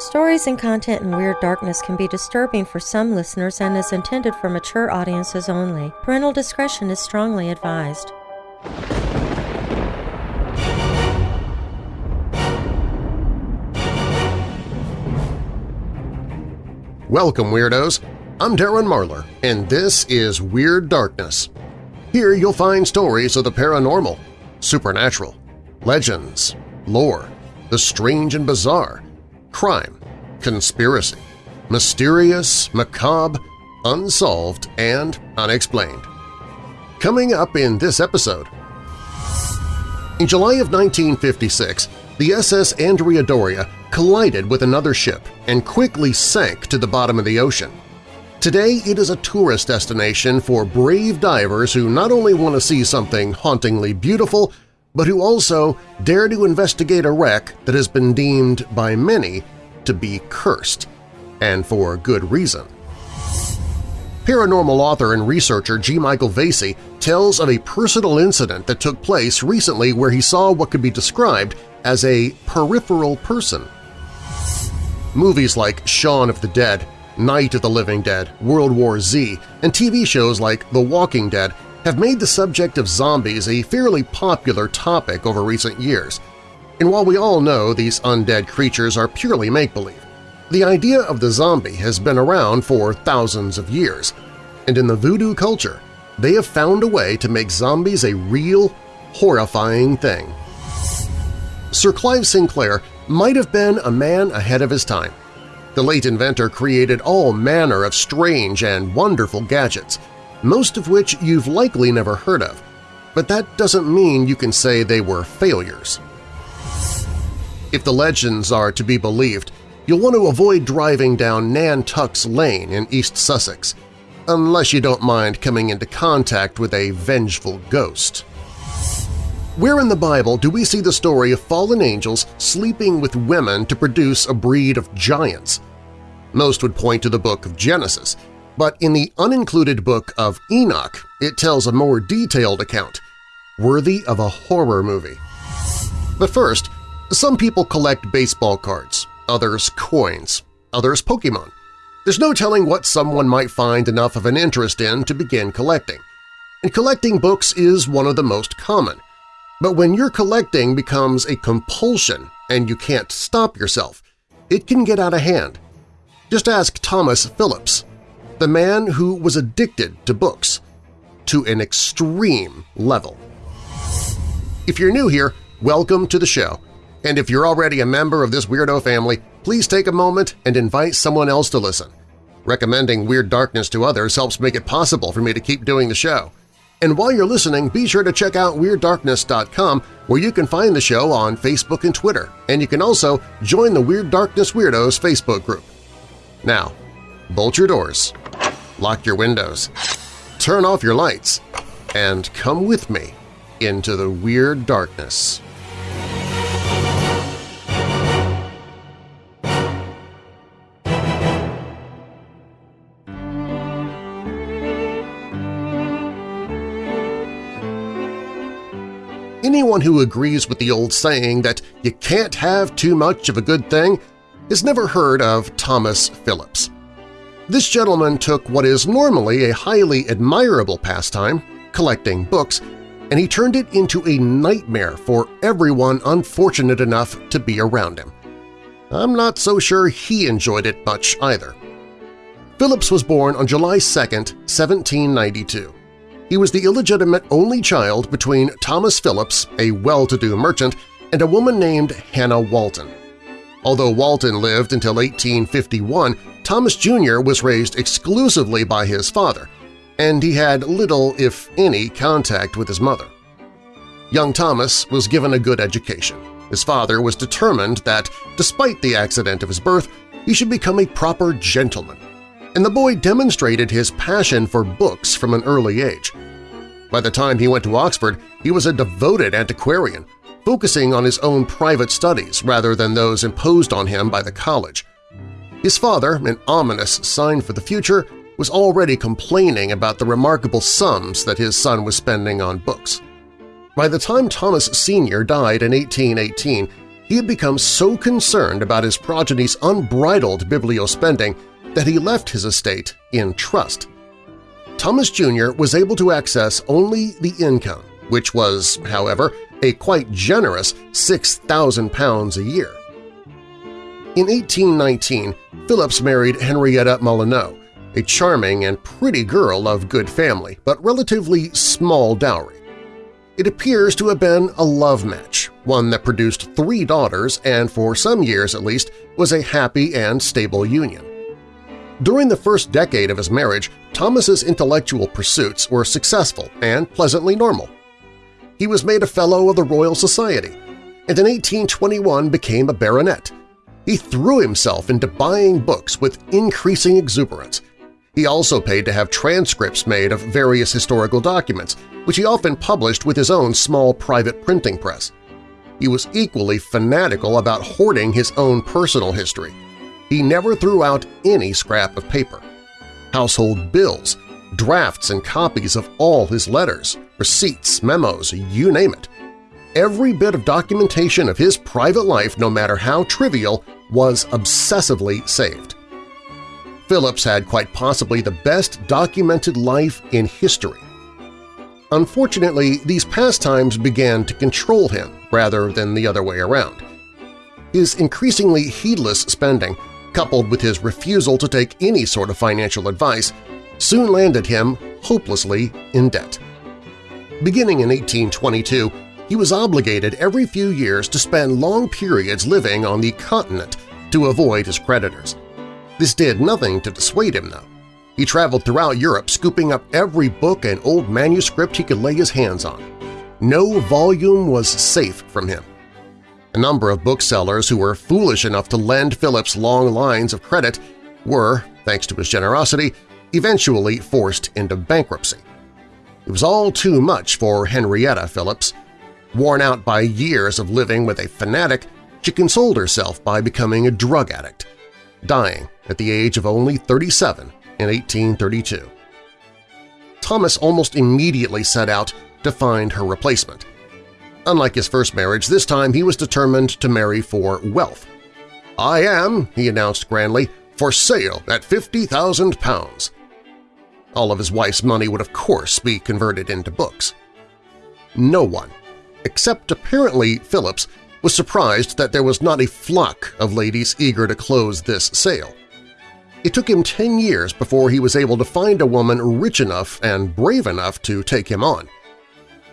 Stories and content in Weird Darkness can be disturbing for some listeners and is intended for mature audiences only. Parental discretion is strongly advised. Welcome, Weirdos! I'm Darren Marlar, and this is Weird Darkness. Here you'll find stories of the paranormal, supernatural, legends, lore, the strange and bizarre, crime, conspiracy, mysterious, macabre, unsolved, and unexplained. Coming up in this episode… In July of 1956, the SS Andrea Doria collided with another ship and quickly sank to the bottom of the ocean. Today it is a tourist destination for brave divers who not only want to see something hauntingly beautiful, but who also dare to investigate a wreck that has been deemed by many to be cursed, and for good reason. Paranormal author and researcher G. Michael Vasey tells of a personal incident that took place recently where he saw what could be described as a peripheral person. Movies like Shaun of the Dead, Night of the Living Dead, World War Z, and TV shows like The Walking Dead have made the subject of zombies a fairly popular topic over recent years. And while we all know these undead creatures are purely make-believe, the idea of the zombie has been around for thousands of years, and in the voodoo culture, they have found a way to make zombies a real, horrifying thing. Sir Clive Sinclair might have been a man ahead of his time. The late inventor created all manner of strange and wonderful gadgets, most of which you've likely never heard of, but that doesn't mean you can say they were failures. If the legends are to be believed, you'll want to avoid driving down Nantuck's Lane in East Sussex, unless you don't mind coming into contact with a vengeful ghost. Where in the Bible do we see the story of fallen angels sleeping with women to produce a breed of giants? Most would point to the book of Genesis, but in the unincluded book of Enoch it tells a more detailed account, worthy of a horror movie. But first, some people collect baseball cards, others coins, others Pokemon. There's no telling what someone might find enough of an interest in to begin collecting. And collecting books is one of the most common. But when your collecting becomes a compulsion and you can't stop yourself, it can get out of hand. Just ask Thomas Phillips, the man who was addicted to books, to an extreme level. If you're new here, welcome to the show, and if you're already a member of this weirdo family, please take a moment and invite someone else to listen. Recommending Weird Darkness to others helps make it possible for me to keep doing the show. And while you're listening, be sure to check out WeirdDarkness.com where you can find the show on Facebook and Twitter, and you can also join the Weird Darkness Weirdos Facebook group. Now, bolt your doors, lock your windows, turn off your lights, and come with me into the Weird Darkness. Anyone who agrees with the old saying that you can't have too much of a good thing has never heard of Thomas Phillips. This gentleman took what is normally a highly admirable pastime, collecting books, and he turned it into a nightmare for everyone unfortunate enough to be around him. I'm not so sure he enjoyed it much either. Phillips was born on July 2, 1792. He was the illegitimate only child between Thomas Phillips, a well-to-do merchant, and a woman named Hannah Walton. Although Walton lived until 1851, Thomas Jr. was raised exclusively by his father, and he had little, if any, contact with his mother. Young Thomas was given a good education. His father was determined that, despite the accident of his birth, he should become a proper gentleman and the boy demonstrated his passion for books from an early age. By the time he went to Oxford, he was a devoted antiquarian, focusing on his own private studies rather than those imposed on him by the college. His father, an ominous sign for the future, was already complaining about the remarkable sums that his son was spending on books. By the time Thomas Sr. died in 1818, he had become so concerned about his progeny's unbridled bibliospending that he left his estate in trust. Thomas Jr. was able to access only the income, which was, however, a quite generous £6,000 a year. In 1819, Phillips married Henrietta Molyneux, a charming and pretty girl of good family but relatively small dowry. It appears to have been a love match, one that produced three daughters and for some years at least was a happy and stable union. During the first decade of his marriage, Thomas's intellectual pursuits were successful and pleasantly normal. He was made a Fellow of the Royal Society, and in 1821 became a baronet. He threw himself into buying books with increasing exuberance, he also paid to have transcripts made of various historical documents, which he often published with his own small private printing press. He was equally fanatical about hoarding his own personal history. He never threw out any scrap of paper. Household bills, drafts and copies of all his letters, receipts, memos, you name it. Every bit of documentation of his private life, no matter how trivial, was obsessively saved. Phillips had quite possibly the best documented life in history. Unfortunately, these pastimes began to control him rather than the other way around. His increasingly heedless spending, coupled with his refusal to take any sort of financial advice, soon landed him hopelessly in debt. Beginning in 1822, he was obligated every few years to spend long periods living on the continent to avoid his creditors. This did nothing to dissuade him, though. He traveled throughout Europe scooping up every book and old manuscript he could lay his hands on. No volume was safe from him. A number of booksellers who were foolish enough to lend Phillips long lines of credit were, thanks to his generosity, eventually forced into bankruptcy. It was all too much for Henrietta Phillips. Worn out by years of living with a fanatic, she consoled herself by becoming a drug addict, dying at the age of only 37 in 1832. Thomas almost immediately set out to find her replacement. Unlike his first marriage, this time he was determined to marry for wealth. "'I am,' he announced grandly, "'for sale at £50,000. All of his wife's money would of course be converted into books. No one, except apparently Phillips, was surprised that there was not a flock of ladies eager to close this sale. It took him 10 years before he was able to find a woman rich enough and brave enough to take him on.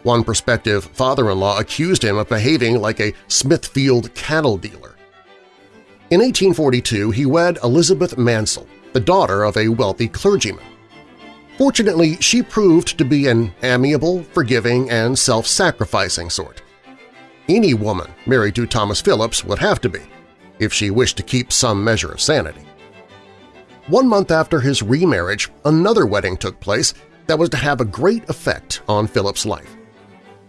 One prospective father-in-law accused him of behaving like a Smithfield cattle dealer. In 1842, he wed Elizabeth Mansell, the daughter of a wealthy clergyman. Fortunately, she proved to be an amiable, forgiving, and self-sacrificing sort. Any woman married to Thomas Phillips would have to be, if she wished to keep some measure of sanity. One month after his remarriage, another wedding took place that was to have a great effect on Phillips' life.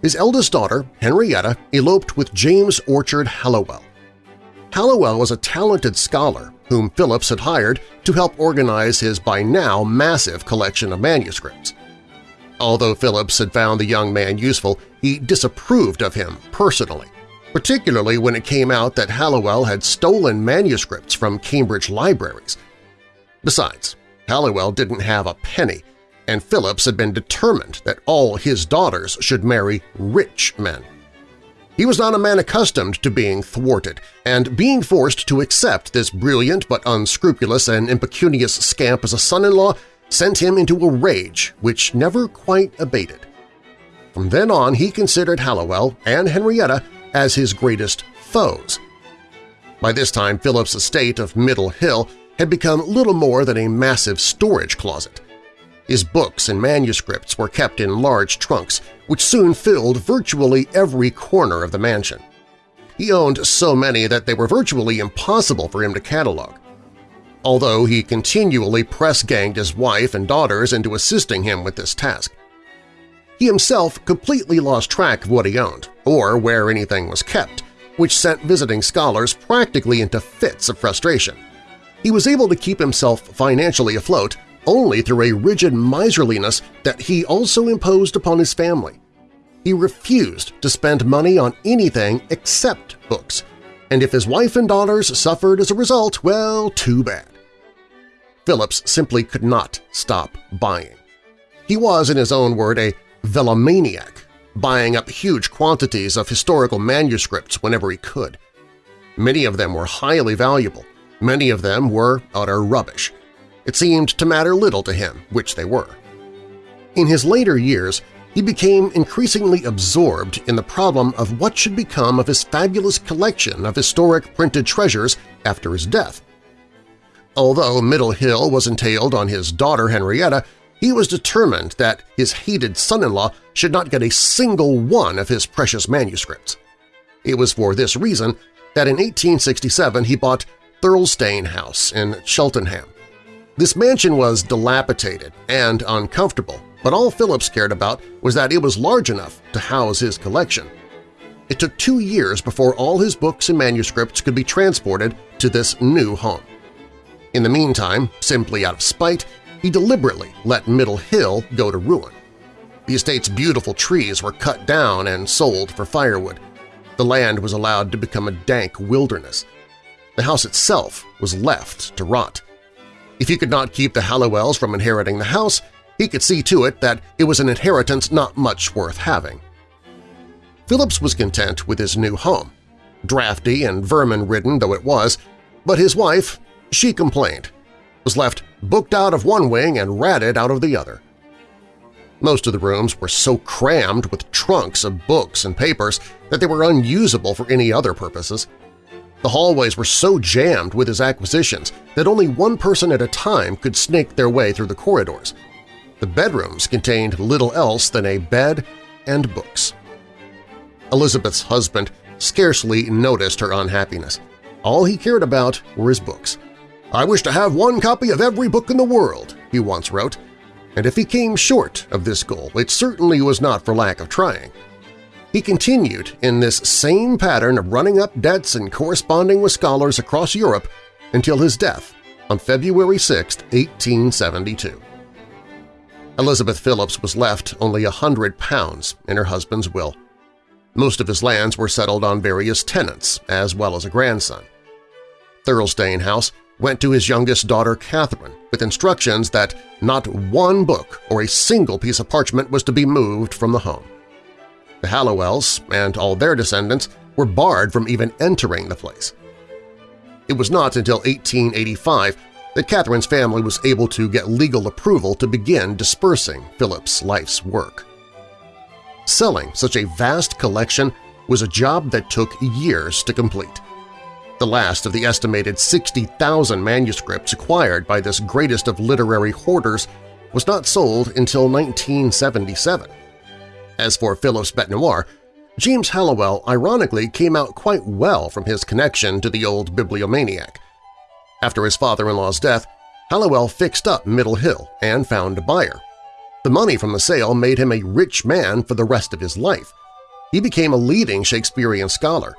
His eldest daughter, Henrietta, eloped with James Orchard Halliwell. Halliwell was a talented scholar whom Phillips had hired to help organize his by now massive collection of manuscripts. Although Phillips had found the young man useful, he disapproved of him personally, particularly when it came out that Halliwell had stolen manuscripts from Cambridge libraries – Besides, Halliwell didn't have a penny, and Phillips had been determined that all his daughters should marry rich men. He was not a man accustomed to being thwarted, and being forced to accept this brilliant but unscrupulous and impecunious scamp as a son-in-law sent him into a rage which never quite abated. From then on he considered Halliwell and Henrietta as his greatest foes. By this time Phillips' estate of Middle Hill had become little more than a massive storage closet. His books and manuscripts were kept in large trunks, which soon filled virtually every corner of the mansion. He owned so many that they were virtually impossible for him to catalog. Although he continually press-ganged his wife and daughters into assisting him with this task. He himself completely lost track of what he owned, or where anything was kept, which sent visiting scholars practically into fits of frustration. He was able to keep himself financially afloat only through a rigid miserliness that he also imposed upon his family. He refused to spend money on anything except books, and if his wife and daughters suffered as a result, well, too bad. Phillips simply could not stop buying. He was, in his own word, a velomaniac, buying up huge quantities of historical manuscripts whenever he could. Many of them were highly valuable, many of them were utter rubbish. It seemed to matter little to him which they were. In his later years, he became increasingly absorbed in the problem of what should become of his fabulous collection of historic printed treasures after his death. Although Middle Hill was entailed on his daughter Henrietta, he was determined that his hated son-in-law should not get a single one of his precious manuscripts. It was for this reason that in 1867 he bought Thirlstane House in Cheltenham. This mansion was dilapidated and uncomfortable, but all Phillips cared about was that it was large enough to house his collection. It took two years before all his books and manuscripts could be transported to this new home. In the meantime, simply out of spite, he deliberately let Middle Hill go to ruin. The estate's beautiful trees were cut down and sold for firewood. The land was allowed to become a dank wilderness. The house itself was left to rot. If he could not keep the Halliwells from inheriting the house, he could see to it that it was an inheritance not much worth having. Phillips was content with his new home, drafty and vermin-ridden though it was, but his wife, she complained, was left booked out of one wing and ratted out of the other. Most of the rooms were so crammed with trunks of books and papers that they were unusable for any other purposes. The hallways were so jammed with his acquisitions that only one person at a time could snake their way through the corridors. The bedrooms contained little else than a bed and books. Elizabeth's husband scarcely noticed her unhappiness. All he cared about were his books. I wish to have one copy of every book in the world, he once wrote, and if he came short of this goal, it certainly was not for lack of trying. He continued in this same pattern of running up debts and corresponding with scholars across Europe until his death on February 6, 1872. Elizabeth Phillips was left only a hundred pounds in her husband's will. Most of his lands were settled on various tenants, as well as a grandson. Thirlstane House went to his youngest daughter Catherine with instructions that not one book or a single piece of parchment was to be moved from the home. The Halliwells and all their descendants were barred from even entering the place. It was not until 1885 that Catherine's family was able to get legal approval to begin dispersing Phillips' life's work. Selling such a vast collection was a job that took years to complete. The last of the estimated 60,000 manuscripts acquired by this greatest of literary hoarders was not sold until 1977. As for Phillips' Bete Noire, James Halliwell ironically came out quite well from his connection to the old bibliomaniac. After his father-in-law's death, Halliwell fixed up Middle Hill and found a buyer. The money from the sale made him a rich man for the rest of his life. He became a leading Shakespearean scholar.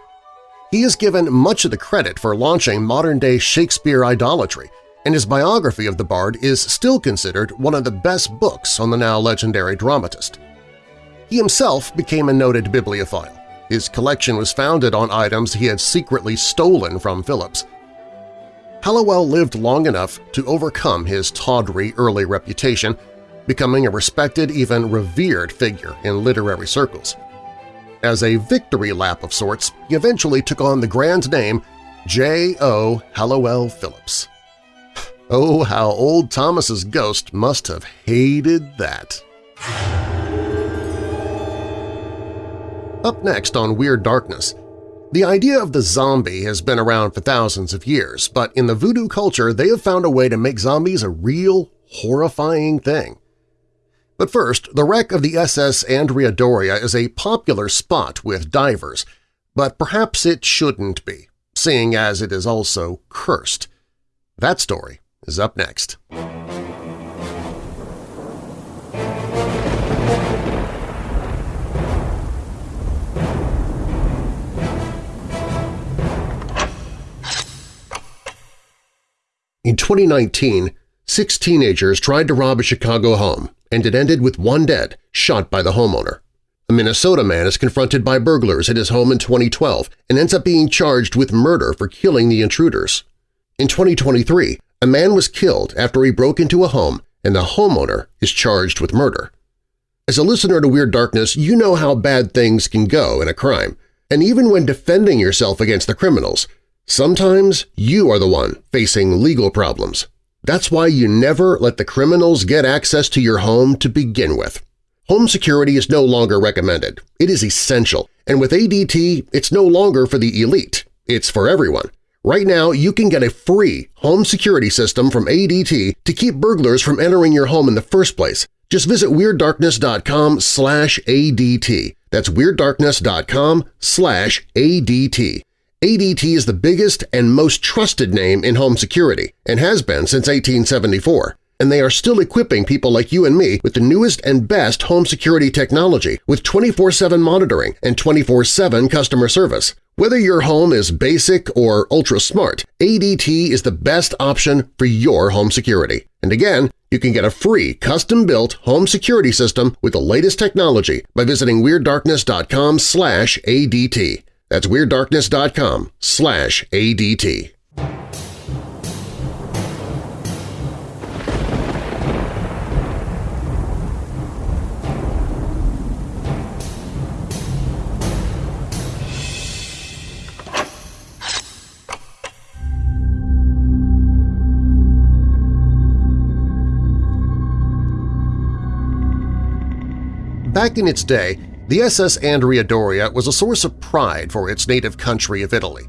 He is given much of the credit for launching modern-day Shakespeare idolatry, and his biography of the bard is still considered one of the best books on the now legendary dramatist. He himself became a noted bibliophile. His collection was founded on items he had secretly stolen from Phillips. Halliwell lived long enough to overcome his tawdry early reputation, becoming a respected, even revered figure in literary circles. As a victory lap of sorts, he eventually took on the grand name J.O. Halliwell Phillips. Oh, how old Thomas's ghost must have hated that. Up next on Weird Darkness, the idea of the zombie has been around for thousands of years, but in the voodoo culture they have found a way to make zombies a real, horrifying thing. But first, the wreck of the SS Andrea Doria is a popular spot with divers, but perhaps it shouldn't be, seeing as it is also cursed. That story is up next. In 2019, six teenagers tried to rob a Chicago home, and it ended with one dead, shot by the homeowner. A Minnesota man is confronted by burglars at his home in 2012 and ends up being charged with murder for killing the intruders. In 2023, a man was killed after he broke into a home and the homeowner is charged with murder. As a listener to Weird Darkness, you know how bad things can go in a crime, and even when defending yourself against the criminals, sometimes you are the one facing legal problems. That's why you never let the criminals get access to your home to begin with. Home security is no longer recommended. It is essential, and with ADT, it's no longer for the elite. It's for everyone. Right now, you can get a free home security system from ADT to keep burglars from entering your home in the first place. Just visit WeirdDarkness.com slash ADT. That's WeirdDarkness.com slash ADT. ADT is the biggest and most trusted name in home security and has been since 1874 and they are still equipping people like you and me with the newest and best home security technology with 24-7 monitoring and 24-7 customer service. Whether your home is basic or ultra-smart, ADT is the best option for your home security. And again, you can get a free custom-built home security system with the latest technology by visiting WeirdDarkness.com ADT. That's WeirdDarkness.com slash ADT. Back in its day, the SS Andrea Doria was a source of pride for its native country of Italy.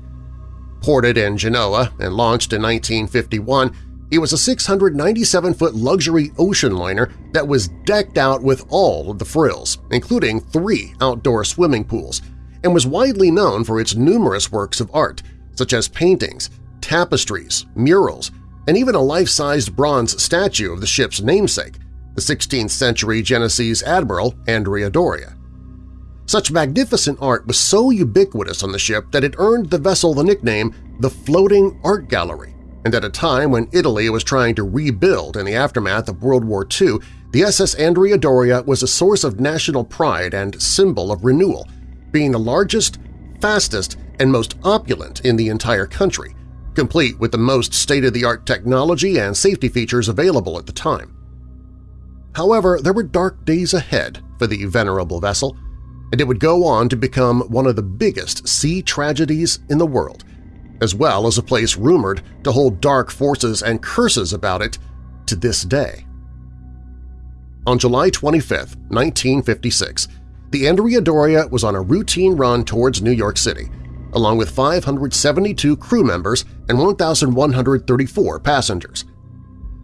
Ported in Genoa and launched in 1951, it was a 697-foot luxury ocean liner that was decked out with all of the frills, including three outdoor swimming pools, and was widely known for its numerous works of art, such as paintings, tapestries, murals, and even a life-sized bronze statue of the ship's namesake, the 16th-century Genoese admiral Andrea Doria. Such magnificent art was so ubiquitous on the ship that it earned the vessel the nickname the Floating Art Gallery, and at a time when Italy was trying to rebuild in the aftermath of World War II, the SS Andrea Doria was a source of national pride and symbol of renewal, being the largest, fastest, and most opulent in the entire country, complete with the most state-of-the-art technology and safety features available at the time. However, there were dark days ahead for the venerable vessel, and it would go on to become one of the biggest sea tragedies in the world, as well as a place rumored to hold dark forces and curses about it to this day. On July 25, 1956, the Andrea Doria was on a routine run towards New York City, along with 572 crew members and 1,134 passengers.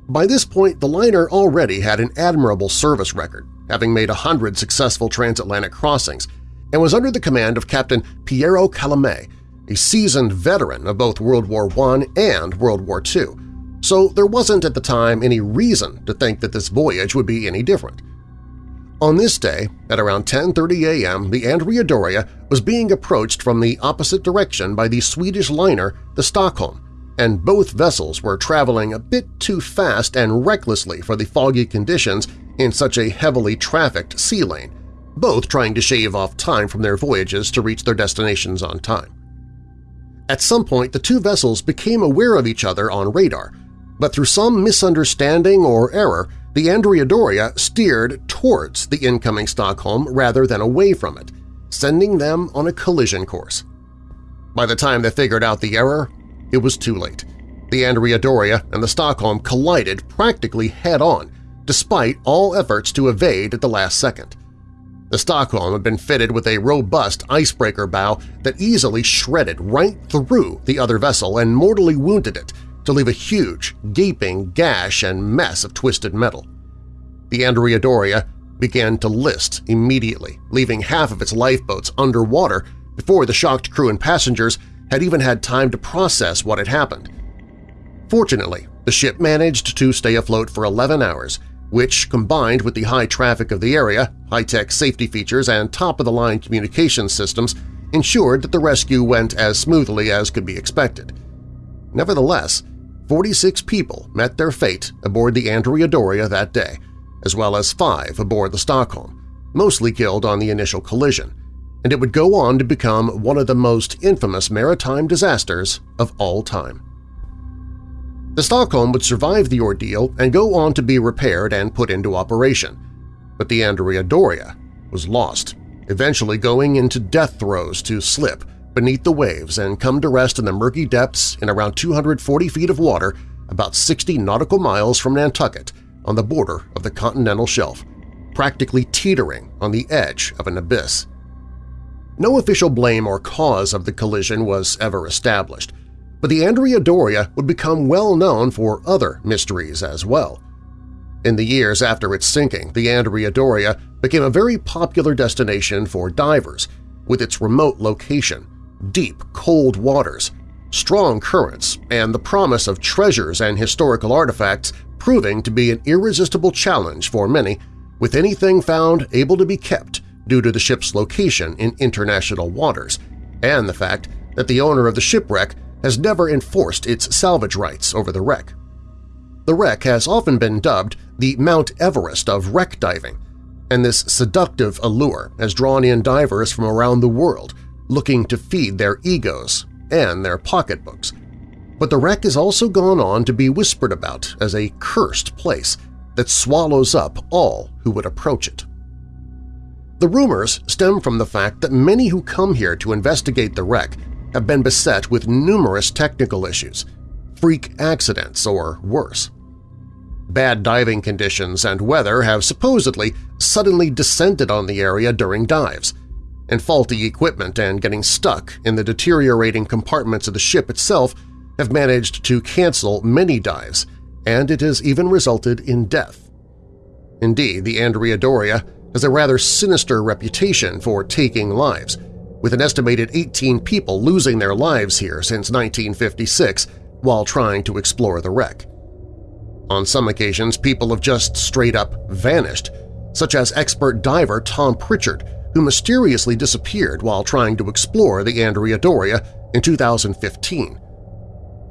By this point, the liner already had an admirable service record, having made a hundred successful transatlantic crossings, and was under the command of Captain Piero Calamai, a seasoned veteran of both World War I and World War II, so there wasn't at the time any reason to think that this voyage would be any different. On this day, at around 10.30 a.m., the Andrea Doria was being approached from the opposite direction by the Swedish liner the Stockholm, and both vessels were traveling a bit too fast and recklessly for the foggy conditions in such a heavily trafficked sea lane, both trying to shave off time from their voyages to reach their destinations on time. At some point, the two vessels became aware of each other on radar, but through some misunderstanding or error, the Andrea Doria steered towards the incoming Stockholm rather than away from it, sending them on a collision course. By the time they figured out the error, it was too late. The Andrea Doria and the Stockholm collided practically head-on, despite all efforts to evade at the last second. The Stockholm had been fitted with a robust icebreaker bow that easily shredded right through the other vessel and mortally wounded it to leave a huge, gaping gash and mess of twisted metal. The Andrea Doria began to list immediately, leaving half of its lifeboats underwater before the shocked crew and passengers had even had time to process what had happened. Fortunately, the ship managed to stay afloat for 11 hours, which, combined with the high traffic of the area, high-tech safety features, and top-of-the-line communication systems, ensured that the rescue went as smoothly as could be expected. Nevertheless, 46 people met their fate aboard the Andrea Doria that day, as well as five aboard the Stockholm, mostly killed on the initial collision, and it would go on to become one of the most infamous maritime disasters of all time. The Stockholm would survive the ordeal and go on to be repaired and put into operation, but the Andrea Doria was lost, eventually going into death throes to slip beneath the waves and come to rest in the murky depths in around 240 feet of water about 60 nautical miles from Nantucket on the border of the continental shelf, practically teetering on the edge of an abyss. No official blame or cause of the collision was ever established, but the Andrea Doria would become well known for other mysteries as well. In the years after its sinking, the Andrea Doria became a very popular destination for divers, with its remote location, deep, cold waters, strong currents, and the promise of treasures and historical artifacts proving to be an irresistible challenge for many, with anything found able to be kept due to the ship's location in international waters, and the fact that the owner of the shipwreck has never enforced its salvage rights over the wreck. The wreck has often been dubbed the Mount Everest of wreck diving, and this seductive allure has drawn in divers from around the world looking to feed their egos and their pocketbooks. But the wreck has also gone on to be whispered about as a cursed place that swallows up all who would approach it. The rumors stem from the fact that many who come here to investigate the wreck have been beset with numerous technical issues, freak accidents or worse. Bad diving conditions and weather have supposedly suddenly descended on the area during dives – and faulty equipment and getting stuck in the deteriorating compartments of the ship itself have managed to cancel many dives, and it has even resulted in death. Indeed, the Andrea Doria has a rather sinister reputation for taking lives, with an estimated 18 people losing their lives here since 1956 while trying to explore the wreck. On some occasions, people have just straight-up vanished, such as expert diver Tom Pritchard, who mysteriously disappeared while trying to explore the Andrea Doria in 2015.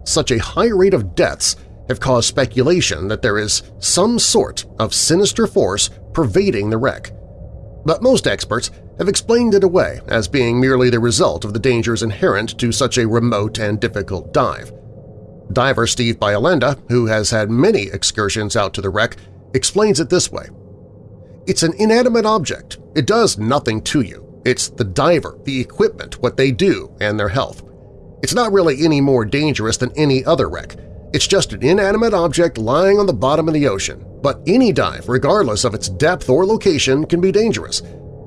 Such a high rate of deaths have caused speculation that there is some sort of sinister force pervading the wreck. But most experts have explained it away as being merely the result of the dangers inherent to such a remote and difficult dive. Diver Steve Bielenda, who has had many excursions out to the wreck, explains it this way. It's an inanimate object. It does nothing to you. It's the diver, the equipment, what they do, and their health. It's not really any more dangerous than any other wreck. It's just an inanimate object lying on the bottom of the ocean, but any dive, regardless of its depth or location, can be dangerous.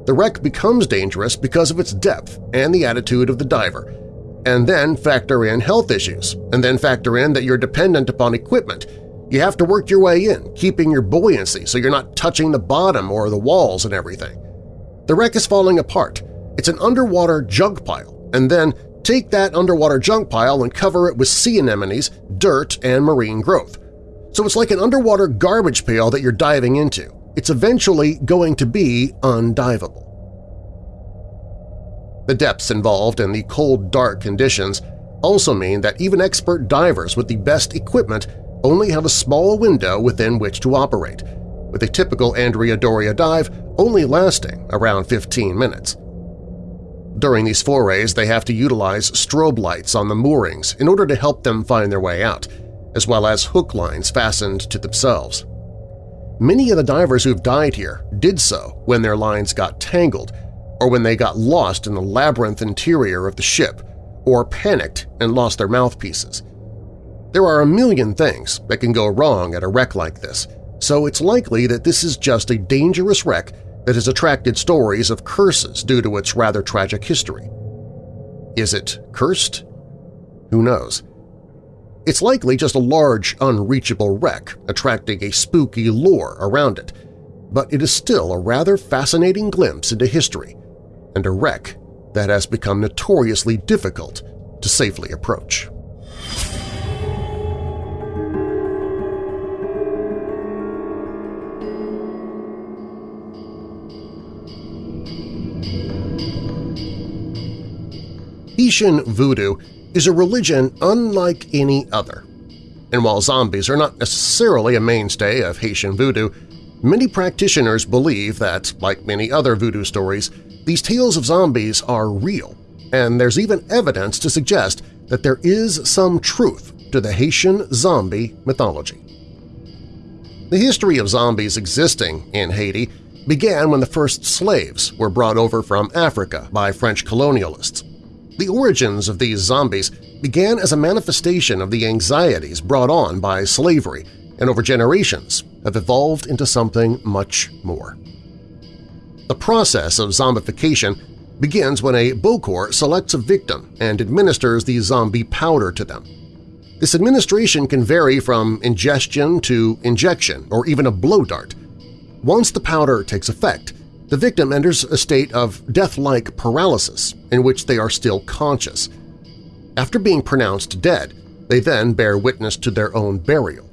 The wreck becomes dangerous because of its depth and the attitude of the diver, and then factor in health issues, and then factor in that you're dependent upon equipment, you have to work your way in, keeping your buoyancy so you're not touching the bottom or the walls and everything. The wreck is falling apart. It's an underwater junk pile, and then take that underwater junk pile and cover it with sea anemones, dirt, and marine growth. So it's like an underwater garbage pail that you're diving into. It's eventually going to be undivable. The depths involved and the cold, dark conditions also mean that even expert divers with the best equipment only have a small window within which to operate, with a typical Andrea Doria dive only lasting around 15 minutes. During these forays, they have to utilize strobe lights on the moorings in order to help them find their way out, as well as hook lines fastened to themselves. Many of the divers who've died here did so when their lines got tangled or when they got lost in the labyrinth interior of the ship or panicked and lost their mouthpieces. There are a million things that can go wrong at a wreck like this, so it's likely that this is just a dangerous wreck that has attracted stories of curses due to its rather tragic history. Is it cursed? Who knows? It's likely just a large, unreachable wreck attracting a spooky lore around it, but it is still a rather fascinating glimpse into history and a wreck that has become notoriously difficult to safely approach. Haitian voodoo is a religion unlike any other. And while zombies are not necessarily a mainstay of Haitian voodoo, Many practitioners believe that, like many other voodoo stories, these tales of zombies are real, and there's even evidence to suggest that there is some truth to the Haitian zombie mythology. The history of zombies existing in Haiti began when the first slaves were brought over from Africa by French colonialists. The origins of these zombies began as a manifestation of the anxieties brought on by slavery and over generations have evolved into something much more. The process of zombification begins when a Bokor selects a victim and administers the zombie powder to them. This administration can vary from ingestion to injection or even a blow dart. Once the powder takes effect, the victim enters a state of death-like paralysis in which they are still conscious. After being pronounced dead, they then bear witness to their own burial.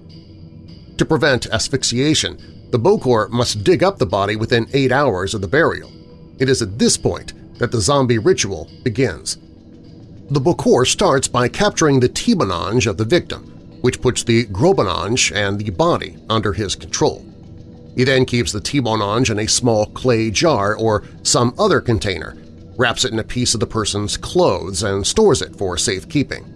To prevent asphyxiation, the Bokor must dig up the body within eight hours of the burial. It is at this point that the zombie ritual begins. The Bokor starts by capturing the ti bon ange of the victim, which puts the gros bon ange and the body under his control. He then keeps the ti bon ange in a small clay jar or some other container, wraps it in a piece of the person's clothes, and stores it for safekeeping.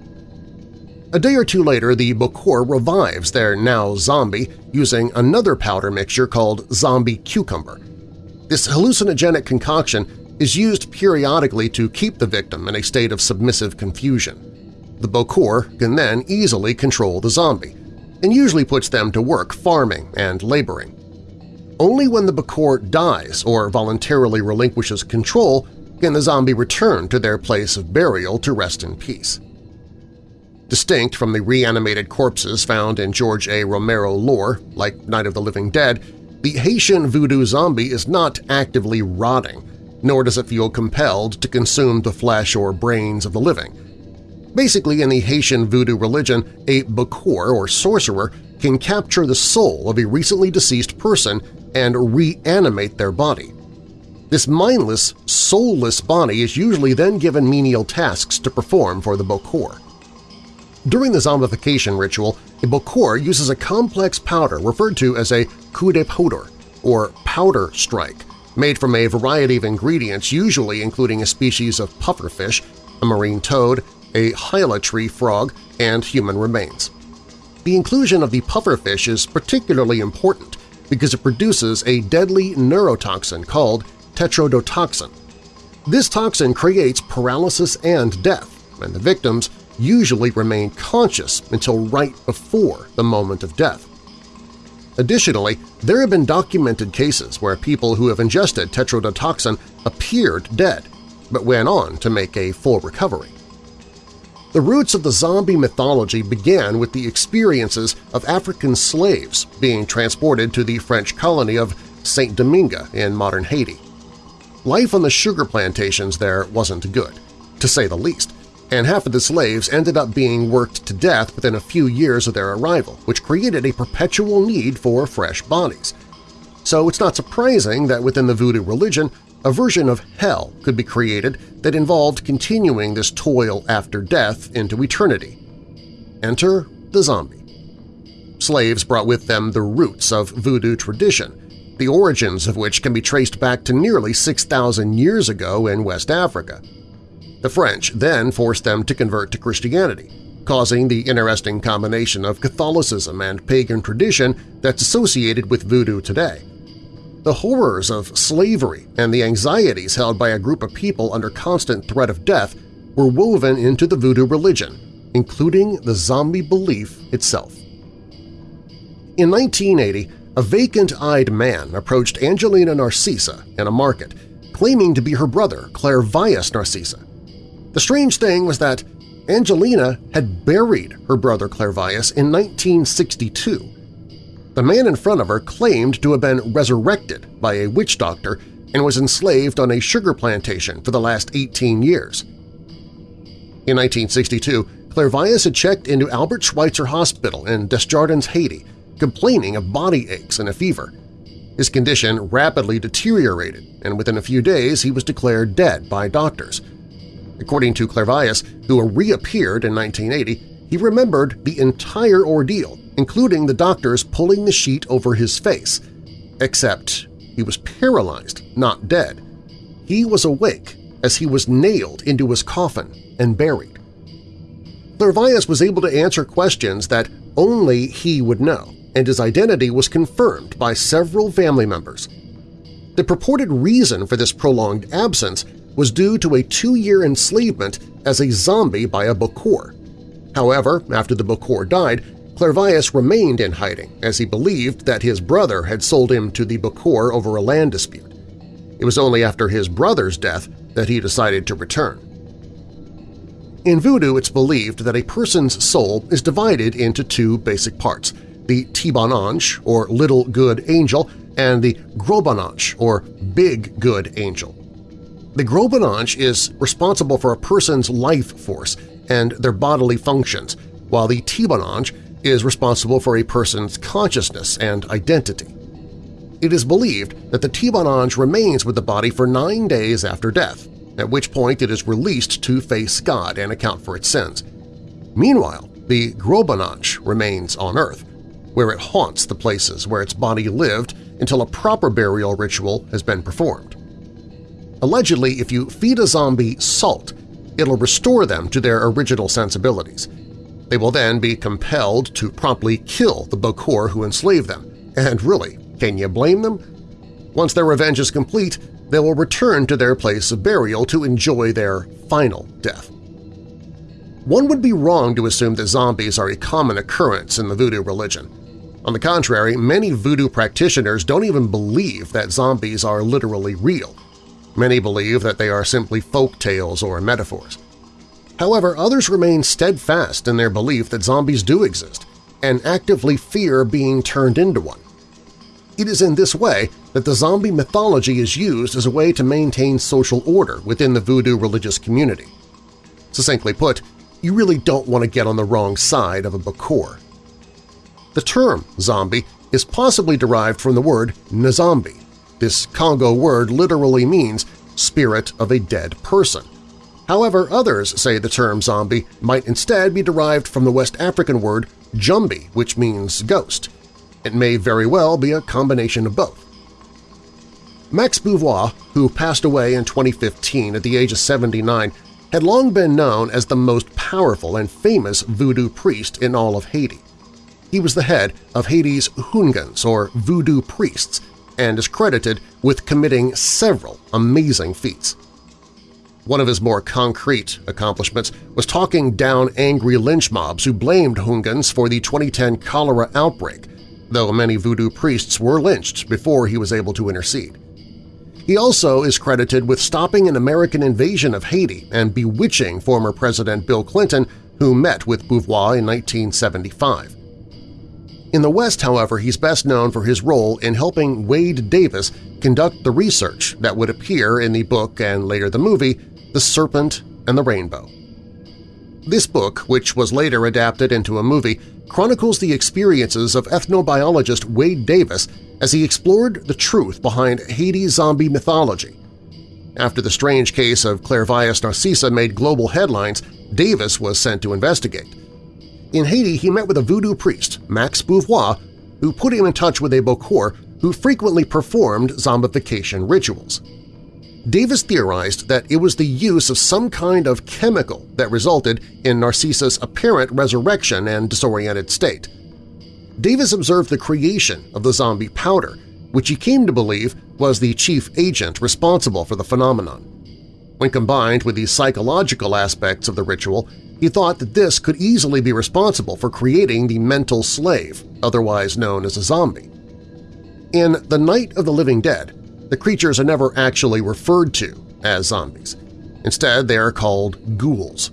A day or two later, the Bokor revives their now zombie using another powder mixture called zombie cucumber. This hallucinogenic concoction is used periodically to keep the victim in a state of submissive confusion. The Bokor can then easily control the zombie, and usually puts them to work farming and laboring. Only when the Bokor dies or voluntarily relinquishes control can the zombie return to their place of burial to rest in peace. Distinct from the reanimated corpses found in George A. Romero lore, like Night of the Living Dead, the Haitian voodoo zombie is not actively rotting, nor does it feel compelled to consume the flesh or brains of the living. Basically, in the Haitian voodoo religion, a Bokor or sorcerer can capture the soul of a recently deceased person and reanimate their body. This mindless, soulless body is usually then given menial tasks to perform for the Bokor. During the zombification ritual, a Bokor uses a complex powder referred to as a coup de poudre, or powder strike, made from a variety of ingredients usually including a species of pufferfish, a marine toad, a hyla tree frog, and human remains. The inclusion of the pufferfish is particularly important because it produces a deadly neurotoxin called tetrodotoxin. This toxin creates paralysis and death, and the victims usually remain conscious until right before the moment of death. Additionally, there have been documented cases where people who have ingested tetrodotoxin appeared dead, but went on to make a full recovery. The roots of the zombie mythology began with the experiences of African slaves being transported to the French colony of Saint-Domingue in modern Haiti. Life on the sugar plantations there wasn't good, to say the least, and half of the slaves ended up being worked to death within a few years of their arrival, which created a perpetual need for fresh bodies. So it's not surprising that within the voodoo religion, a version of hell could be created that involved continuing this toil after death into eternity. Enter the zombie. Slaves brought with them the roots of voodoo tradition, the origins of which can be traced back to nearly 6,000 years ago in West Africa. The French then forced them to convert to Christianity, causing the interesting combination of Catholicism and pagan tradition that's associated with voodoo today. The horrors of slavery and the anxieties held by a group of people under constant threat of death were woven into the voodoo religion, including the zombie belief itself. In 1980, a vacant-eyed man approached Angelina Narcissa in a market, claiming to be her brother, Clairvius Narcissa. The strange thing was that Angelina had buried her brother Clairvius in 1962 the man in front of her claimed to have been resurrected by a witch doctor and was enslaved on a sugar plantation for the last 18 years. In 1962, Clairvius had checked into Albert Schweitzer Hospital in Desjardins, Haiti, complaining of body aches and a fever. His condition rapidly deteriorated, and within a few days he was declared dead by doctors. According to Clairvius, who reappeared in 1980, he remembered the entire ordeal including the doctors pulling the sheet over his face. Except he was paralyzed, not dead. He was awake as he was nailed into his coffin and buried. Clairvius was able to answer questions that only he would know, and his identity was confirmed by several family members. The purported reason for this prolonged absence was due to a two-year enslavement as a zombie by a Bokor. However, after the Bokor died, Clairvius remained in hiding as he believed that his brother had sold him to the Bokor over a land dispute. It was only after his brother's death that he decided to return. In Voodoo, it's believed that a person's soul is divided into two basic parts – the Ti Bon or Little Good Angel, and the Gros or Big Good Angel. The Gros is responsible for a person's life force and their bodily functions, while the Ti Bon Ange is responsible for a person's consciousness and identity. It is believed that the Ti Bon Ange remains with the body for nine days after death, at which point it is released to face God and account for its sins. Meanwhile, the Gros Bon Ange remains on Earth, where it haunts the places where its body lived until a proper burial ritual has been performed. Allegedly, if you feed a zombie salt, it'll restore them to their original sensibilities. They will then be compelled to promptly kill the Bokor who enslaved them. And really, can you blame them? Once their revenge is complete, they will return to their place of burial to enjoy their final death. One would be wrong to assume that zombies are a common occurrence in the voodoo religion. On the contrary, many voodoo practitioners don't even believe that zombies are literally real. Many believe that they are simply folk tales or metaphors. However, others remain steadfast in their belief that zombies do exist and actively fear being turned into one. It is in this way that the zombie mythology is used as a way to maintain social order within the voodoo religious community. Succinctly put, you really don't want to get on the wrong side of a Bokor. The term zombie is possibly derived from the word Nzambi. This Congo word literally means spirit of a dead person. However, others say the term zombie might instead be derived from the West African word jumbi, which means ghost. It may very well be a combination of both. Max Beauvoir, who passed away in 2015 at the age of 79, had long been known as the most powerful and famous voodoo priest in all of Haiti. He was the head of Haiti's Houngans, or voodoo priests, and is credited with committing several amazing feats. One of his more concrete accomplishments was talking down angry lynch mobs who blamed Houngans for the 2010 cholera outbreak, though many voodoo priests were lynched before he was able to intercede. He also is credited with stopping an American invasion of Haiti and bewitching former President Bill Clinton, who met with Beauvoir in 1975. In the West, however, he's best known for his role in helping Wade Davis conduct the research that would appear in the book and later the movie The Serpent and the Rainbow. This book, which was later adapted into a movie, chronicles the experiences of ethnobiologist Wade Davis as he explored the truth behind Haiti zombie mythology. After the strange case of Clairvius Narcisse made global headlines, Davis was sent to investigate. In Haiti, he met with a voodoo priest, Max Beauvoir, who put him in touch with a Bokor who frequently performed zombification rituals. Davis theorized that it was the use of some kind of chemical that resulted in Narcisse's apparent resurrection and disoriented state. Davis observed the creation of the zombie powder, which he came to believe was the chief agent responsible for the phenomenon. When combined with the psychological aspects of the ritual, he thought that this could easily be responsible for creating the mental slave, otherwise known as a zombie. In The Night of the Living Dead, the creatures are never actually referred to as zombies. Instead, they are called ghouls.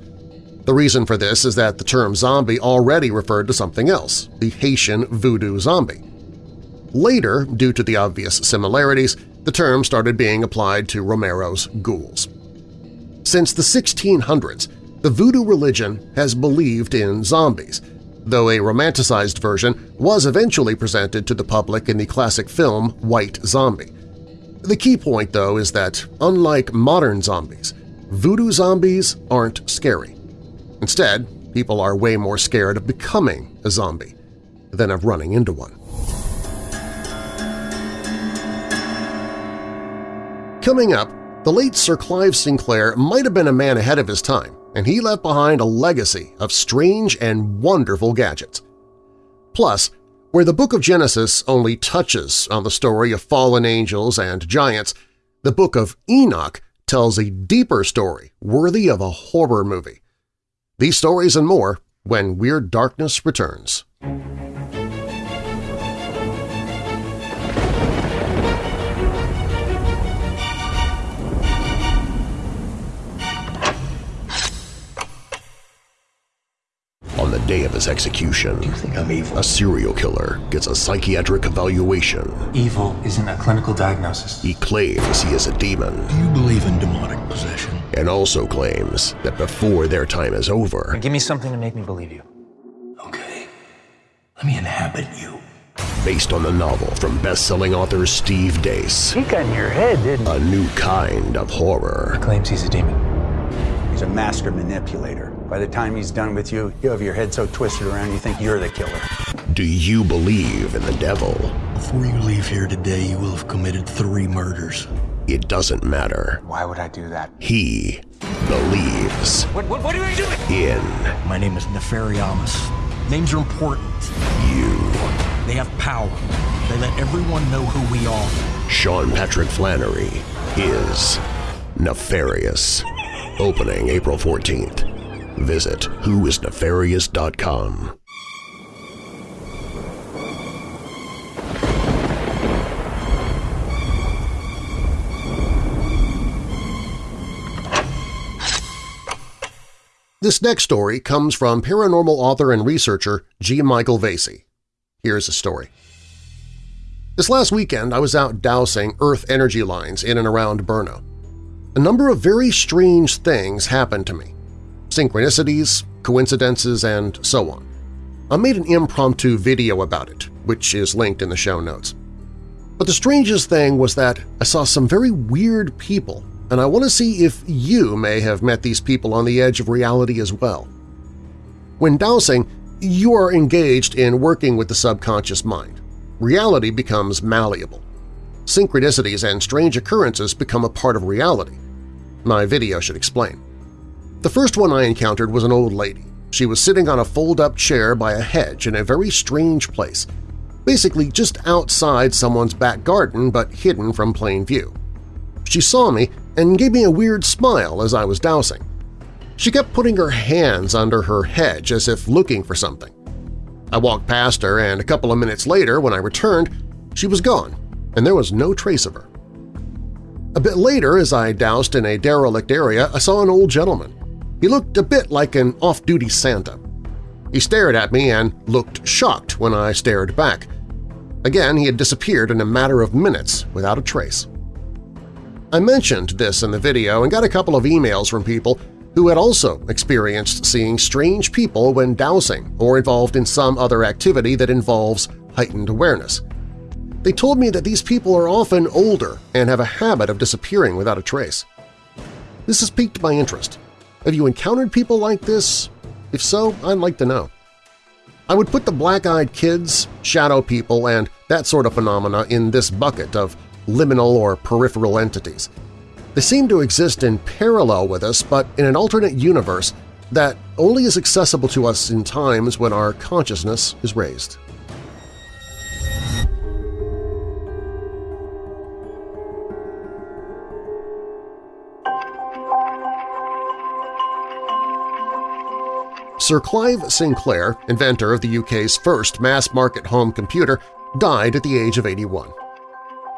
The reason for this is that the term zombie already referred to something else, the Haitian voodoo zombie. Later, due to the obvious similarities, the term started being applied to Romero's ghouls. Since the 1600s, the voodoo religion has believed in zombies, though a romanticized version was eventually presented to the public in the classic film White Zombie. The key point, though, is that unlike modern zombies, voodoo zombies aren't scary. Instead, people are way more scared of becoming a zombie than of running into one. Coming up, the late Sir Clive Sinclair might have been a man ahead of his time, and he left behind a legacy of strange and wonderful gadgets. Plus, where the Book of Genesis only touches on the story of fallen angels and giants, the Book of Enoch tells a deeper story worthy of a horror movie. These stories and more when Weird Darkness returns. Day of his execution, Do you think I'm evil? a serial killer gets a psychiatric evaluation. Evil isn't a clinical diagnosis. He claims he is a demon Do you believe in demonic possession? and also claims that before their time is over, Give me something to make me believe you. Okay. Let me inhabit you. based on the novel from best-selling author Steve Deace, He got in your head, didn't he? a new kind of horror. Claims he's a demon. He's a master manipulator. By the time he's done with you, you have your head so twisted around you think you're the killer. Do you believe in the devil? Before you leave here today, you will have committed three murders. It doesn't matter. Why would I do that? He believes What, what, what are you doing? in My name is Nefariamus. Names are important. you. They have power. They let everyone know who we are. Sean Patrick Flanery is nefarious. Opening April 14th. Visit whoisnefarious.com. This next story comes from paranormal author and researcher G. Michael Vasey. Here's the story. This last weekend, I was out dowsing Earth energy lines in and around Brno. A number of very strange things happened to me. Synchronicities, coincidences, and so on. I made an impromptu video about it, which is linked in the show notes. But the strangest thing was that I saw some very weird people, and I want to see if you may have met these people on the edge of reality as well. When dowsing, you are engaged in working with the subconscious mind. Reality becomes malleable. Synchronicities and strange occurrences become a part of reality. My video should explain. The first one I encountered was an old lady. She was sitting on a fold-up chair by a hedge in a very strange place, basically just outside someone's back garden but hidden from plain view. She saw me and gave me a weird smile as I was dowsing. She kept putting her hands under her hedge as if looking for something. I walked past her, and a couple of minutes later, when I returned, she was gone, and there was no trace of her. A bit later, as I dowsed in a derelict area, I saw an old gentleman. He looked a bit like an off-duty Santa. He stared at me and looked shocked when I stared back. Again, he had disappeared in a matter of minutes without a trace. I mentioned this in the video and got a couple of emails from people who had also experienced seeing strange people when dowsing or involved in some other activity that involves heightened awareness. They told me that these people are often older and have a habit of disappearing without a trace. This has piqued my interest. Have you encountered people like this? If so, I'd like to know. I would put the black-eyed kids, shadow people, and that sort of phenomena in this bucket of liminal or peripheral entities. They seem to exist in parallel with us but in an alternate universe that only is accessible to us in times when our consciousness is raised. Sir Clive Sinclair, inventor of the UK's first mass-market home computer, died at the age of 81.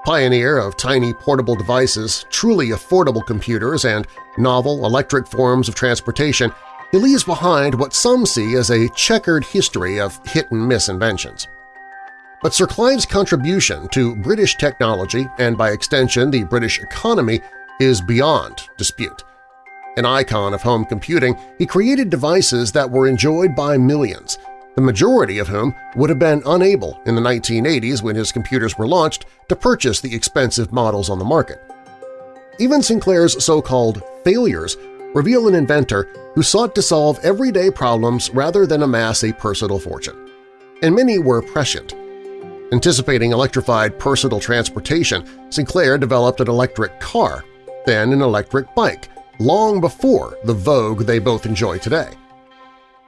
Pioneer of tiny portable devices, truly affordable computers, and novel electric forms of transportation, he leaves behind what some see as a checkered history of hit-and-miss inventions. But Sir Clive's contribution to British technology and by extension the British economy is beyond dispute. An icon of home computing, he created devices that were enjoyed by millions, the majority of whom would have been unable in the 1980s when his computers were launched to purchase the expensive models on the market. Even Sinclair's so-called failures reveal an inventor who sought to solve everyday problems rather than amass a personal fortune. And many were prescient. Anticipating electrified personal transportation, Sinclair developed an electric car, then an electric bike, long before the vogue they both enjoy today.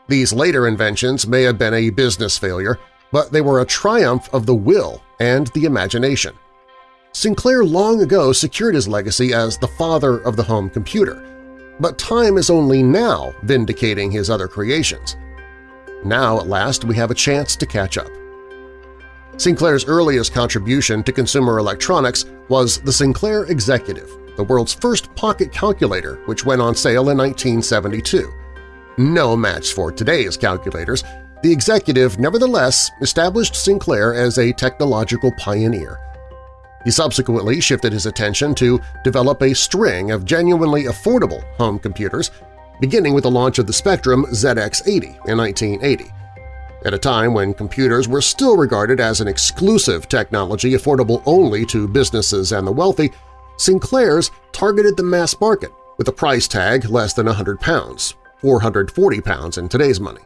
These later inventions may have been a business failure, but they were a triumph of the will and the imagination. Sinclair long ago secured his legacy as the father of the home computer, but time is only now vindicating his other creations. Now, at last, we have a chance to catch up. Sinclair's earliest contribution to consumer electronics was the Sinclair Executive, the world's first pocket calculator which went on sale in 1972. No match for today's calculators, the Executive nevertheless established Sinclair as a technological pioneer. He subsequently shifted his attention to develop a string of genuinely affordable home computers, beginning with the launch of the Spectrum ZX80 in 1980. At a time when computers were still regarded as an exclusive technology affordable only to businesses and the wealthy, Sinclair's targeted the mass market with a price tag less than 100 pounds, 440 pounds in today's money.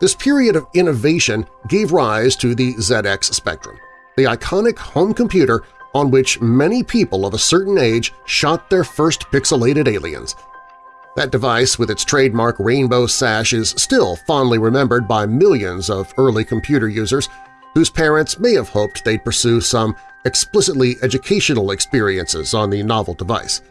This period of innovation gave rise to the ZX Spectrum, the iconic home computer on which many people of a certain age shot their first pixelated aliens – that device with its trademark rainbow sash is still fondly remembered by millions of early computer users whose parents may have hoped they'd pursue some explicitly educational experiences on the novel device.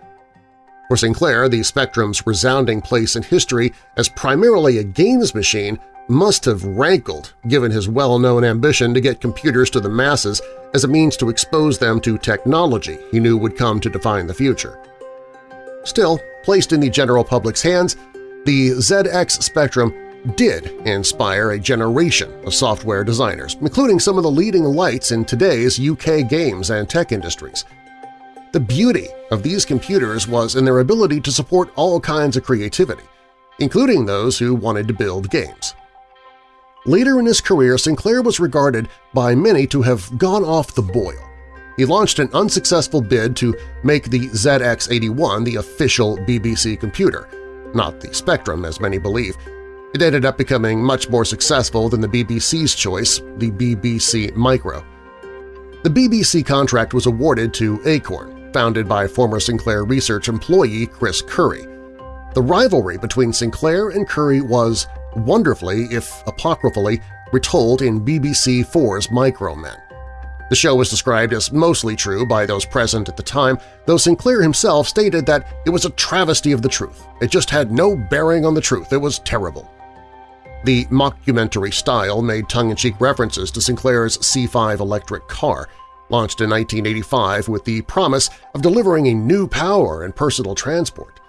For Sinclair, the Spectrum's resounding place in history as primarily a games machine must have rankled given his well-known ambition to get computers to the masses as a means to expose them to technology he knew would come to define the future. Still, placed in the general public's hands, the ZX Spectrum did inspire a generation of software designers, including some of the leading lights in today's UK games and tech industries. The beauty of these computers was in their ability to support all kinds of creativity, including those who wanted to build games. Later in his career, Sinclair was regarded by many to have gone off the boil he launched an unsuccessful bid to make the ZX81 the official BBC computer, not the Spectrum as many believe. It ended up becoming much more successful than the BBC's choice, the BBC Micro. The BBC contract was awarded to Acorn, founded by former Sinclair research employee Chris Curry. The rivalry between Sinclair and Curry was wonderfully, if apocryphally, retold in BBC 4's Micromen. The show was described as mostly true by those present at the time, though Sinclair himself stated that it was a travesty of the truth. It just had no bearing on the truth. It was terrible. The mockumentary style made tongue-in-cheek references to Sinclair's C5 electric car, launched in 1985 with the promise of delivering a new power and personal transport.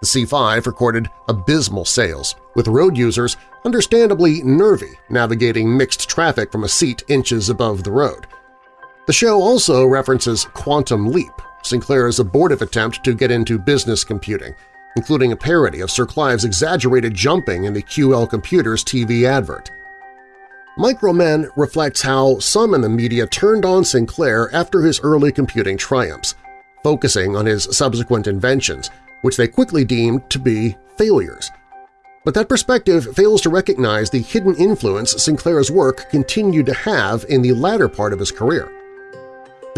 The C5 recorded abysmal sales, with road users understandably nervy navigating mixed traffic from a seat inches above the road. The show also references Quantum Leap, Sinclair's abortive attempt to get into business computing, including a parody of Sir Clive's exaggerated jumping in the QL Computers TV advert. Micromen reflects how some in the media turned on Sinclair after his early computing triumphs, focusing on his subsequent inventions, which they quickly deemed to be failures. But that perspective fails to recognize the hidden influence Sinclair's work continued to have in the latter part of his career.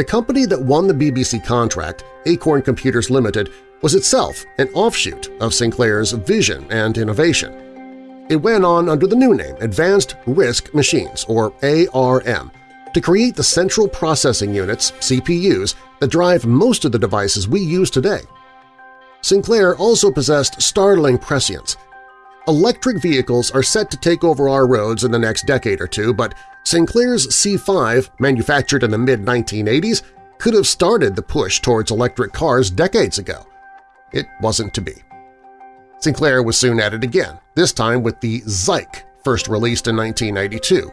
The company that won the BBC contract, Acorn Computers Limited, was itself an offshoot of Sinclair's vision and innovation. It went on under the new name Advanced RISC Machines, or ARM, to create the central processing units, CPUs, that drive most of the devices we use today. Sinclair also possessed startling prescience. Electric vehicles are set to take over our roads in the next decade or two, but Sinclair's C5, manufactured in the mid-1980s, could have started the push towards electric cars decades ago. It wasn't to be. Sinclair was soon at it again, this time with the Zike, first released in 1992.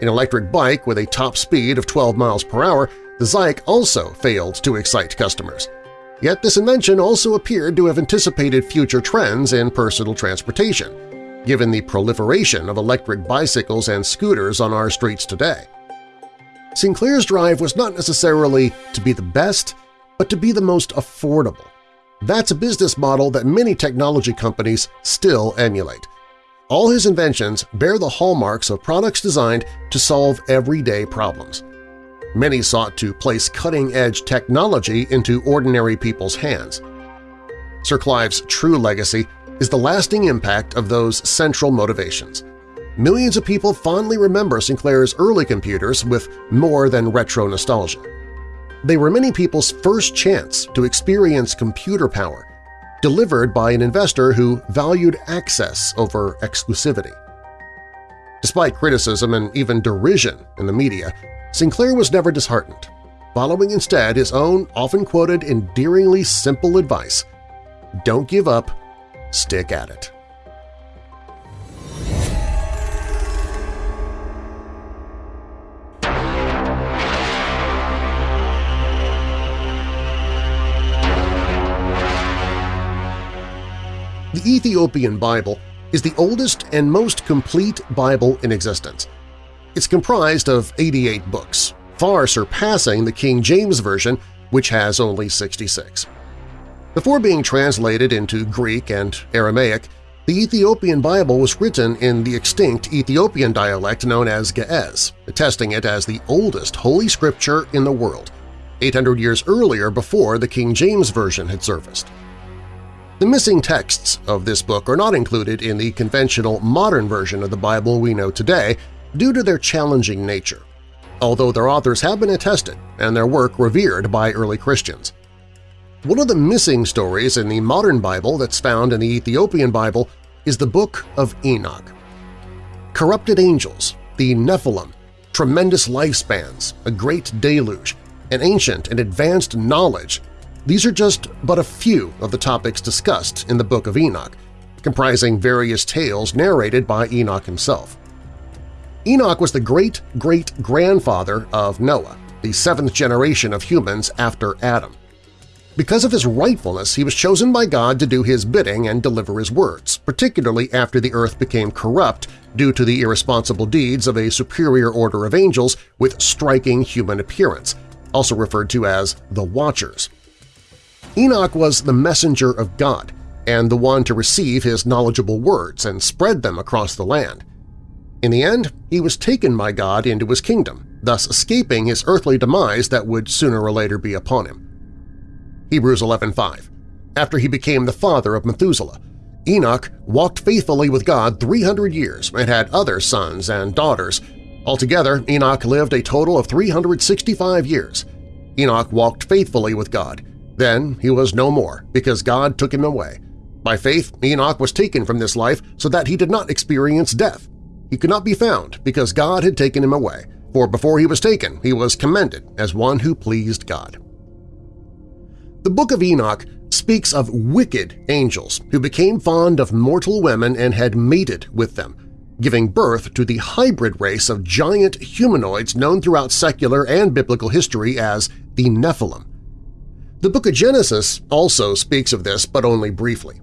An electric bike with a top speed of 12 miles per hour, the Zike also failed to excite customers. Yet this invention also appeared to have anticipated future trends in personal transportation, given the proliferation of electric bicycles and scooters on our streets today. Sinclair's drive was not necessarily to be the best, but to be the most affordable. That's a business model that many technology companies still emulate. All his inventions bear the hallmarks of products designed to solve everyday problems. Many sought to place cutting-edge technology into ordinary people's hands. Sir Clive's true legacy is the lasting impact of those central motivations. Millions of people fondly remember Sinclair's early computers with more than retro nostalgia. They were many people's first chance to experience computer power, delivered by an investor who valued access over exclusivity. Despite criticism and even derision in the media, Sinclair was never disheartened, following instead his own often-quoted endearingly simple advice, don't give up, stick at it. The Ethiopian Bible is the oldest and most complete Bible in existence. It's comprised of 88 books, far surpassing the King James Version, which has only 66. Before being translated into Greek and Aramaic, the Ethiopian Bible was written in the extinct Ethiopian dialect known as Ge'ez, attesting it as the oldest Holy Scripture in the world, 800 years earlier before the King James Version had surfaced. The missing texts of this book are not included in the conventional modern version of the Bible we know today due to their challenging nature, although their authors have been attested and their work revered by early Christians. One of the missing stories in the modern Bible that's found in the Ethiopian Bible is the Book of Enoch. Corrupted angels, the Nephilim, tremendous lifespans, a great deluge, and ancient and advanced knowledge – these are just but a few of the topics discussed in the Book of Enoch, comprising various tales narrated by Enoch himself. Enoch was the great-great-grandfather of Noah, the seventh generation of humans after Adam. Because of his rightfulness, he was chosen by God to do his bidding and deliver his words, particularly after the earth became corrupt due to the irresponsible deeds of a superior order of angels with striking human appearance, also referred to as the Watchers. Enoch was the messenger of God and the one to receive his knowledgeable words and spread them across the land. In the end, he was taken by God into his kingdom, thus escaping his earthly demise that would sooner or later be upon him. Hebrews 11.5 After he became the father of Methuselah, Enoch walked faithfully with God 300 years and had other sons and daughters. Altogether, Enoch lived a total of 365 years. Enoch walked faithfully with God. Then he was no more because God took him away. By faith, Enoch was taken from this life so that he did not experience death. He could not be found because God had taken him away, for before he was taken he was commended as one who pleased God. The Book of Enoch speaks of wicked angels who became fond of mortal women and had mated with them, giving birth to the hybrid race of giant humanoids known throughout secular and biblical history as the Nephilim. The book of Genesis also speaks of this, but only briefly.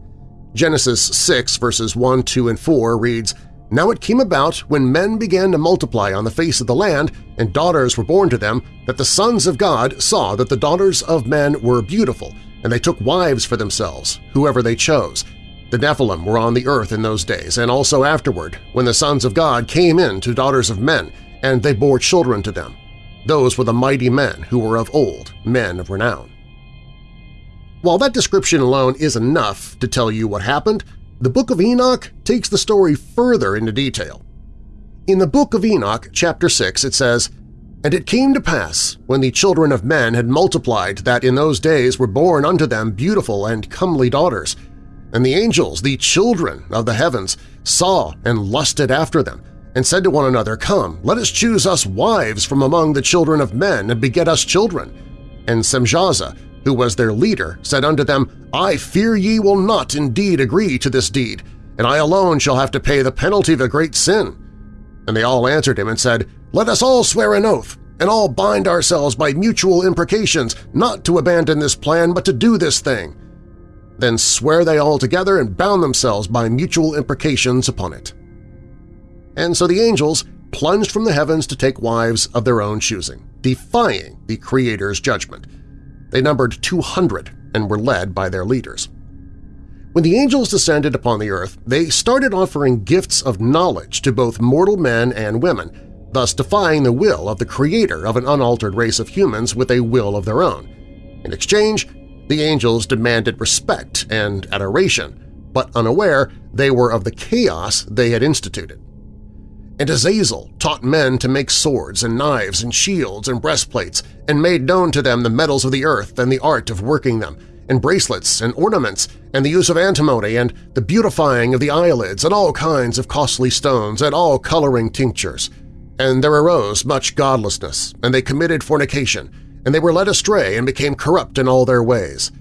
Genesis 6 verses 1, 2, and 4 reads, now it came about when men began to multiply on the face of the land and daughters were born to them that the sons of God saw that the daughters of men were beautiful, and they took wives for themselves, whoever they chose. The Nephilim were on the earth in those days and also afterward, when the sons of God came in to daughters of men, and they bore children to them. Those were the mighty men who were of old, men of renown. While that description alone is enough to tell you what happened, the Book of Enoch takes the story further into detail. In the Book of Enoch, chapter 6, it says, And it came to pass, when the children of men had multiplied, that in those days were born unto them beautiful and comely daughters. And the angels, the children of the heavens, saw and lusted after them, and said to one another, Come, let us choose us wives from among the children of men, and beget us children. And Semjaza, who was their leader, said unto them, I fear ye will not indeed agree to this deed, and I alone shall have to pay the penalty of a great sin. And they all answered him and said, Let us all swear an oath, and all bind ourselves by mutual imprecations, not to abandon this plan, but to do this thing. Then swear they all together and bound themselves by mutual imprecations upon it. And so the angels plunged from the heavens to take wives of their own choosing, defying the Creator's judgment. They numbered 200 and were led by their leaders. When the angels descended upon the earth, they started offering gifts of knowledge to both mortal men and women, thus defying the will of the creator of an unaltered race of humans with a will of their own. In exchange, the angels demanded respect and adoration, but unaware they were of the chaos they had instituted. And Azazel taught men to make swords and knives and shields and breastplates and made known to them the metals of the earth and the art of working them, and bracelets and ornaments, and the use of antimony, and the beautifying of the eyelids, and all kinds of costly stones, and all coloring tinctures. And there arose much godlessness, and they committed fornication, and they were led astray and became corrupt in all their ways.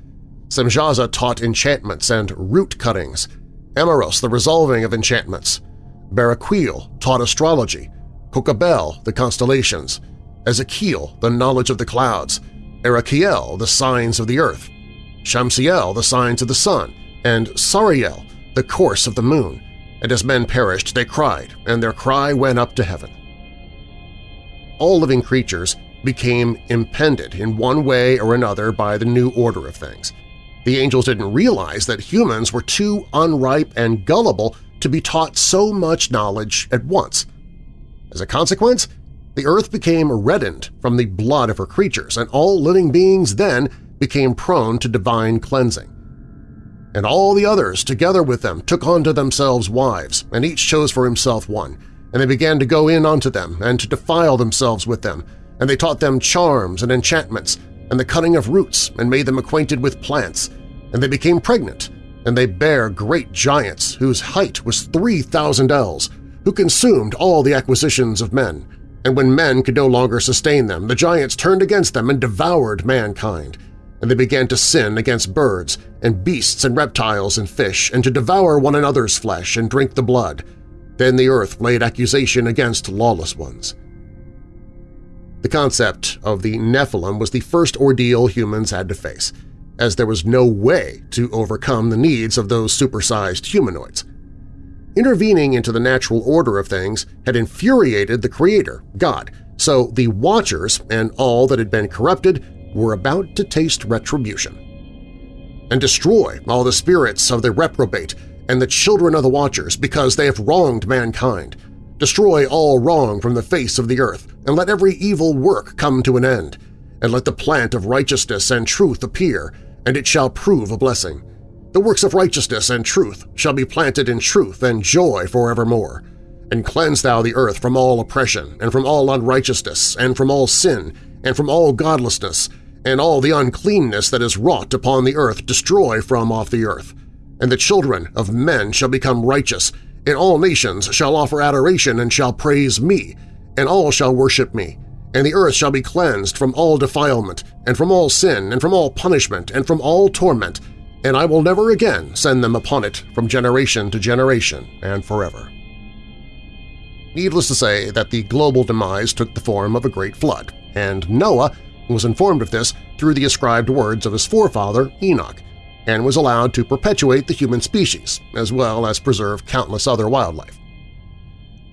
Semjaza taught enchantments and root cuttings, Armaros the resolving of enchantments, Baraquil taught astrology, Kokabel the constellations, Ezekiel the knowledge of the clouds, Araqiel the signs of the earth, Shamsiel the signs of the sun, and Sariel the course of the moon, and as men perished they cried, and their cry went up to heaven. All living creatures became impended in one way or another by the new order of things. The angels didn't realize that humans were too unripe and gullible to be taught so much knowledge at once. As a consequence, the earth became reddened from the blood of her creatures, and all living beings then became prone to divine cleansing. And all the others, together with them, took unto themselves wives, and each chose for himself one, and they began to go in unto them, and to defile themselves with them, and they taught them charms and enchantments, and the cutting of roots, and made them acquainted with plants, and they became pregnant, and they bare great giants whose height was three thousand ells, who consumed all the acquisitions of men. And when men could no longer sustain them, the giants turned against them and devoured mankind, and they began to sin against birds and beasts and reptiles and fish, and to devour one another's flesh and drink the blood. Then the earth laid accusation against lawless ones. The concept of the Nephilim was the first ordeal humans had to face, as there was no way to overcome the needs of those supersized humanoids. Intervening into the natural order of things had infuriated the Creator, God, so the Watchers and all that had been corrupted were about to taste retribution. And destroy all the spirits of the reprobate and the children of the Watchers because they have wronged mankind. Destroy all wrong from the face of the earth, and let every evil work come to an end. And let the plant of righteousness and truth appear, and it shall prove a blessing. The works of righteousness and truth shall be planted in truth and joy forevermore. And cleanse thou the earth from all oppression, and from all unrighteousness, and from all sin, and from all godlessness, and all the uncleanness that is wrought upon the earth destroy from off the earth. And the children of men shall become righteous, and all nations shall offer adoration and shall praise me, and all shall worship me. And the earth shall be cleansed from all defilement, and from all sin, and from all punishment, and from all torment, and I will never again send them upon it from generation to generation and forever. Needless to say that the global demise took the form of a great flood, and Noah was informed of this through the ascribed words of his forefather Enoch, and was allowed to perpetuate the human species, as well as preserve countless other wildlife.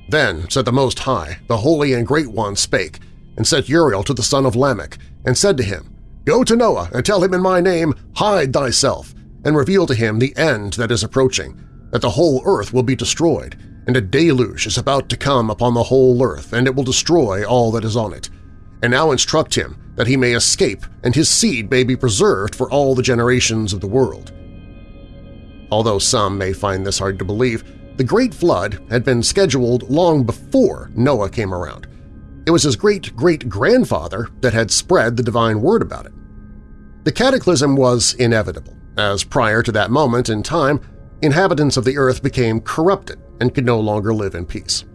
Then said the Most High, the Holy and Great One spake, and sent Uriel to the son of Lamech, and said to him, Go to Noah and tell him in my name, Hide thyself, and reveal to him the end that is approaching, that the whole earth will be destroyed, and a deluge is about to come upon the whole earth, and it will destroy all that is on it. And now instruct him that he may escape and his seed may be preserved for all the generations of the world. Although some may find this hard to believe, the Great Flood had been scheduled long before Noah came around. It was his great-great-grandfather that had spread the divine word about it. The cataclysm was inevitable, as prior to that moment in time, inhabitants of the earth became corrupted and could no longer live in peace.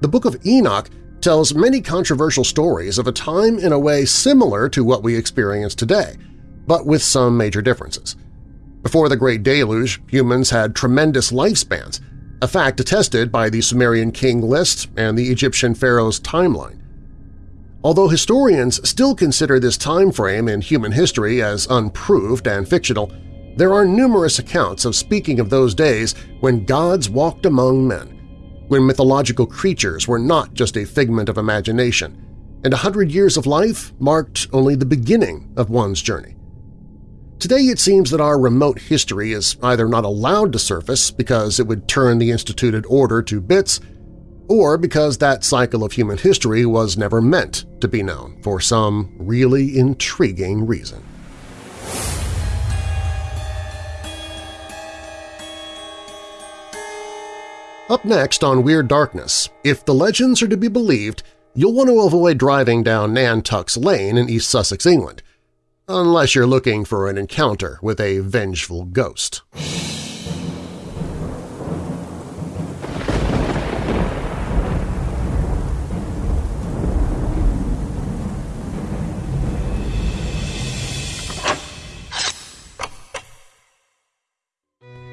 The Book of Enoch tells many controversial stories of a time in a way similar to what we experience today, but with some major differences. Before the Great Deluge, humans had tremendous lifespans, a fact attested by the Sumerian king list and the Egyptian pharaoh's timeline. Although historians still consider this time frame in human history as unproved and fictional, there are numerous accounts of speaking of those days when gods walked among men when mythological creatures were not just a figment of imagination, and a hundred years of life marked only the beginning of one's journey. Today it seems that our remote history is either not allowed to surface because it would turn the instituted order to bits, or because that cycle of human history was never meant to be known for some really intriguing reason. Up next on Weird Darkness, if the legends are to be believed, you'll want to avoid driving down Nan Tuck's Lane in East Sussex, England, unless you're looking for an encounter with a vengeful ghost.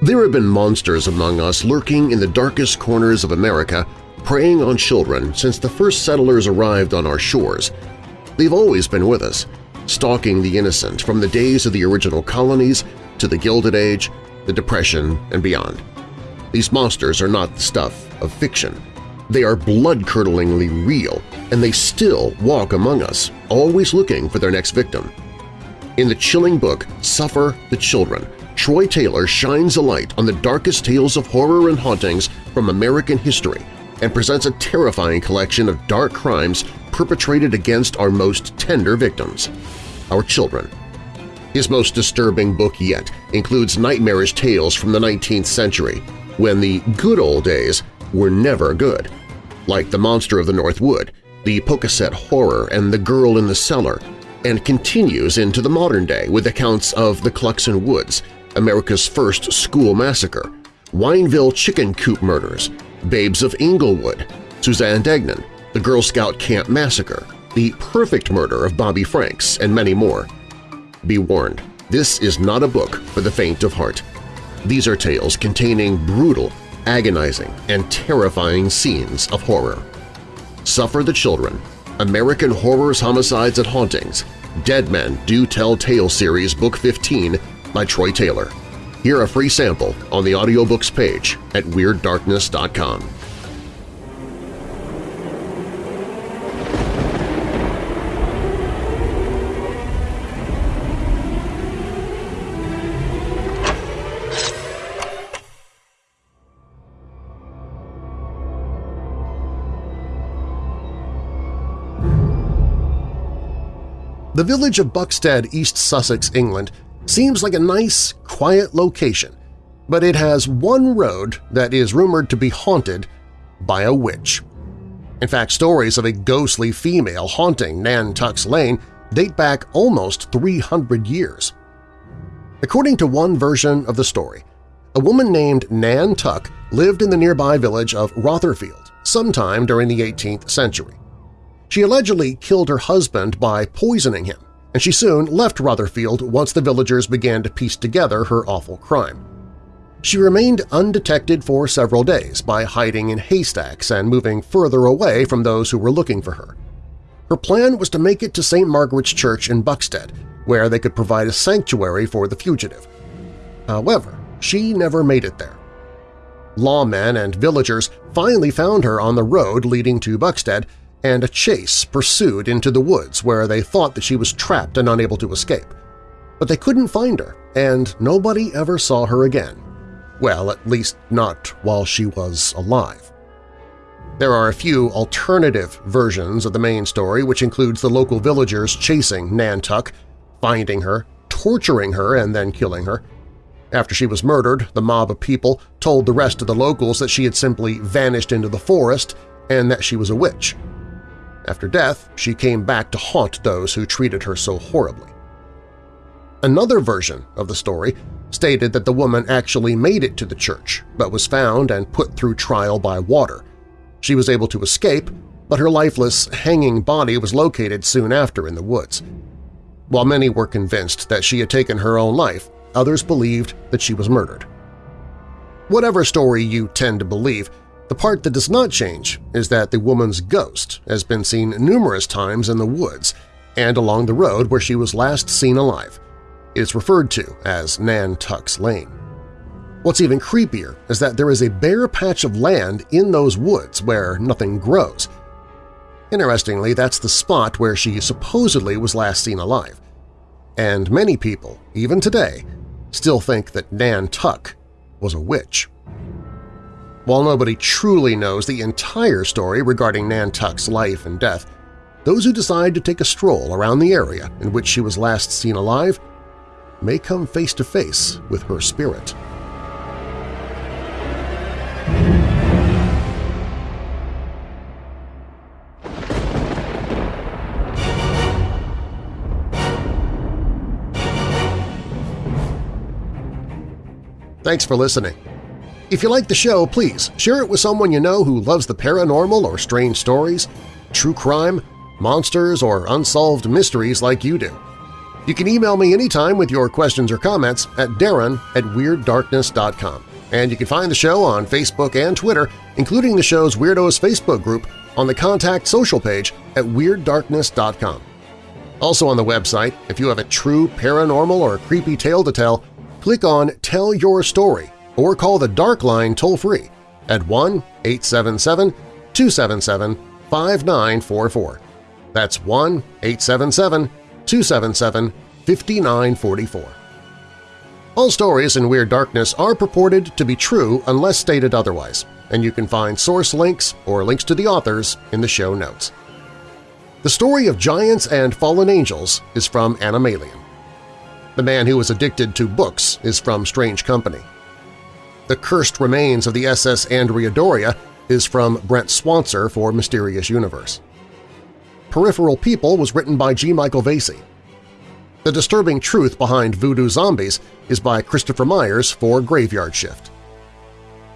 There have been monsters among us lurking in the darkest corners of America, preying on children since the first settlers arrived on our shores. They've always been with us, stalking the innocent from the days of the original colonies to the Gilded Age, the Depression, and beyond. These monsters are not the stuff of fiction. They are blood-curdlingly real, and they still walk among us, always looking for their next victim. In the chilling book Suffer the Children, Troy Taylor shines a light on the darkest tales of horror and hauntings from American history and presents a terrifying collection of dark crimes perpetrated against our most tender victims – our children. His most disturbing book yet includes nightmarish tales from the 19th century, when the good old days were never good, like The Monster of the North Wood, The Pocasset Horror, and The Girl in the Cellar, and continues into the modern day with accounts of the Cluxon Woods, America's First School Massacre, Wineville Chicken Coop Murders, Babes of Inglewood, Suzanne Degnan, the Girl Scout Camp Massacre, The Perfect Murder of Bobby Franks, and many more. Be warned, this is not a book for the faint of heart. These are tales containing brutal, agonizing, and terrifying scenes of horror. Suffer the Children, American Horrors, Homicides, and Hauntings, Dead Men Do Tell Tale Series Book 15 by Troy Taylor. Hear a free sample on the audiobooks page at WeirdDarkness.com. The village of Buxted, East Sussex, England seems like a nice, quiet location, but it has one road that is rumored to be haunted by a witch. In fact, stories of a ghostly female haunting Nan Tuck's Lane date back almost 300 years. According to one version of the story, a woman named Nan Tuck lived in the nearby village of Rotherfield sometime during the 18th century. She allegedly killed her husband by poisoning him, and she soon left Rotherfield once the villagers began to piece together her awful crime. She remained undetected for several days by hiding in haystacks and moving further away from those who were looking for her. Her plan was to make it to St. Margaret's Church in Buxted, where they could provide a sanctuary for the fugitive. However, she never made it there. Lawmen and villagers finally found her on the road leading to Buxted and a chase pursued into the woods where they thought that she was trapped and unable to escape. But they couldn't find her, and nobody ever saw her again. Well, at least not while she was alive. There are a few alternative versions of the main story which includes the local villagers chasing Nan Tuck, finding her, torturing her, and then killing her. After she was murdered, the mob of people told the rest of the locals that she had simply vanished into the forest and that she was a witch. After death, she came back to haunt those who treated her so horribly. Another version of the story stated that the woman actually made it to the church but was found and put through trial by water. She was able to escape, but her lifeless, hanging body was located soon after in the woods. While many were convinced that she had taken her own life, others believed that she was murdered. Whatever story you tend to believe, the part that does not change is that the woman's ghost has been seen numerous times in the woods and along the road where she was last seen alive. It is referred to as Nan Tuck's Lane. What's even creepier is that there is a bare patch of land in those woods where nothing grows. Interestingly, that's the spot where she supposedly was last seen alive. and many people, even today, still think that Nan Tuck was a witch. While nobody truly knows the entire story regarding Nan Tuck's life and death, those who decide to take a stroll around the area in which she was last seen alive may come face to face with her spirit. Thanks for listening. If you like the show, please share it with someone you know who loves the paranormal or strange stories, true crime, monsters, or unsolved mysteries like you do. You can email me anytime with your questions or comments at darren at WeirdDarkness.com. And you can find the show on Facebook and Twitter, including the show's Weirdos Facebook group on the Contact Social page at WeirdDarkness.com. Also on the website, if you have a true paranormal or creepy tale to tell, click on Tell Your Story or call the Dark Line toll-free at 1-877-277-5944. That's 1-877-277-5944. All stories in Weird Darkness are purported to be true unless stated otherwise, and you can find source links or links to the authors in the show notes. The story of giants and fallen angels is from Animalian. The Man Who Was Addicted to Books is from Strange Company. The Cursed Remains of the SS Andrea Doria is from Brent Swancer for Mysterious Universe. Peripheral People was written by G. Michael Vasey. The Disturbing Truth Behind Voodoo Zombies is by Christopher Myers for Graveyard Shift.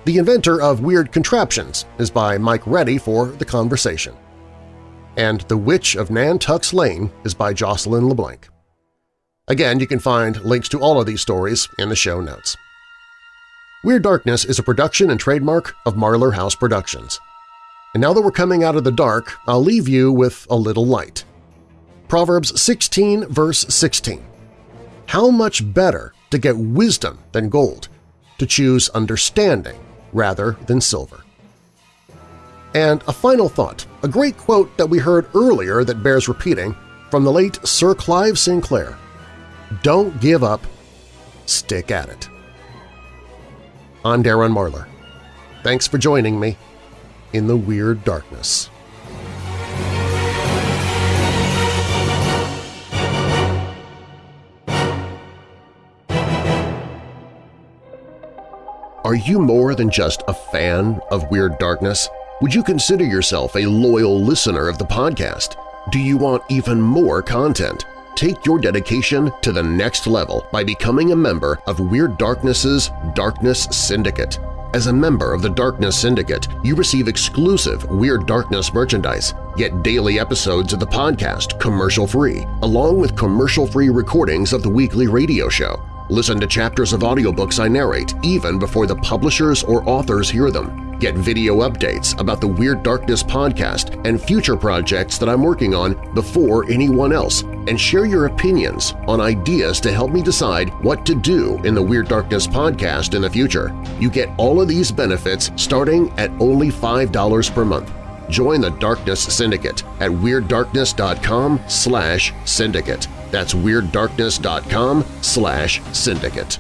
The Inventor of Weird Contraptions is by Mike Reddy for The Conversation. And The Witch of Nan Tuck's Lane is by Jocelyn LeBlanc. Again, you can find links to all of these stories in the show notes. Weird Darkness is a production and trademark of Marlar House Productions. And now that we're coming out of the dark, I'll leave you with a little light. Proverbs 16 verse 16. How much better to get wisdom than gold, to choose understanding rather than silver. And a final thought, a great quote that we heard earlier that bears repeating from the late Sir Clive Sinclair. Don't give up. Stick at it. I'm Darren Marlar. Thanks for joining me in the Weird Darkness. Are you more than just a fan of Weird Darkness? Would you consider yourself a loyal listener of the podcast? Do you want even more content? Take your dedication to the next level by becoming a member of Weird Darkness's Darkness Syndicate. As a member of the Darkness Syndicate, you receive exclusive Weird Darkness merchandise, get daily episodes of the podcast commercial-free, along with commercial-free recordings of the weekly radio show. Listen to chapters of audiobooks I narrate even before the publishers or authors hear them. Get video updates about the Weird Darkness podcast and future projects that I'm working on before anyone else, and share your opinions on ideas to help me decide what to do in the Weird Darkness podcast in the future. You get all of these benefits starting at only $5 per month. Join the Darkness Syndicate at WeirdDarkness.com slash syndicate. That's WeirdDarkness.com slash syndicate.